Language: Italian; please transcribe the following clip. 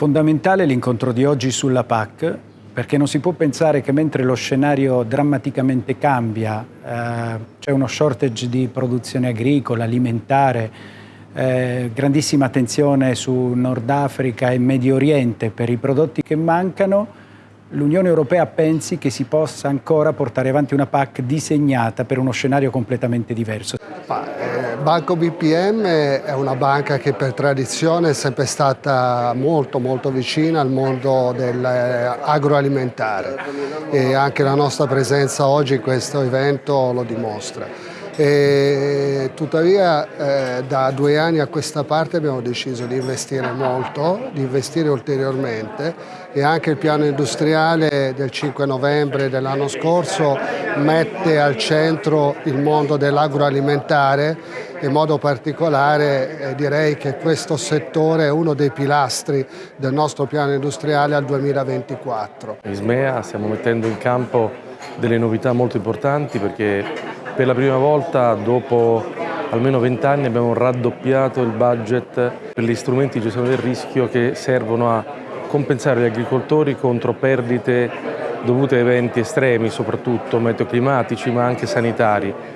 Fondamentale l'incontro di oggi sulla PAC perché non si può pensare che mentre lo scenario drammaticamente cambia, eh, c'è uno shortage di produzione agricola, alimentare, eh, grandissima attenzione su Nord Africa e Medio Oriente per i prodotti che mancano, l'Unione Europea pensi che si possa ancora portare avanti una PAC disegnata per uno scenario completamente diverso. Eh, Banco BPM è una banca che per tradizione è sempre stata molto molto vicina al mondo dell'agroalimentare e anche la nostra presenza oggi in questo evento lo dimostra. E, tuttavia eh, da due anni a questa parte abbiamo deciso di investire molto, di investire ulteriormente e anche il piano industriale del 5 novembre dell'anno scorso mette al centro il mondo dell'agroalimentare in modo particolare eh, direi che questo settore è uno dei pilastri del nostro piano industriale al 2024. In Ismea stiamo mettendo in campo delle novità molto importanti perché per la prima volta dopo almeno vent'anni abbiamo raddoppiato il budget per gli strumenti di gestione del rischio che servono a compensare gli agricoltori contro perdite dovute a eventi estremi, soprattutto meteoclimatici ma anche sanitari.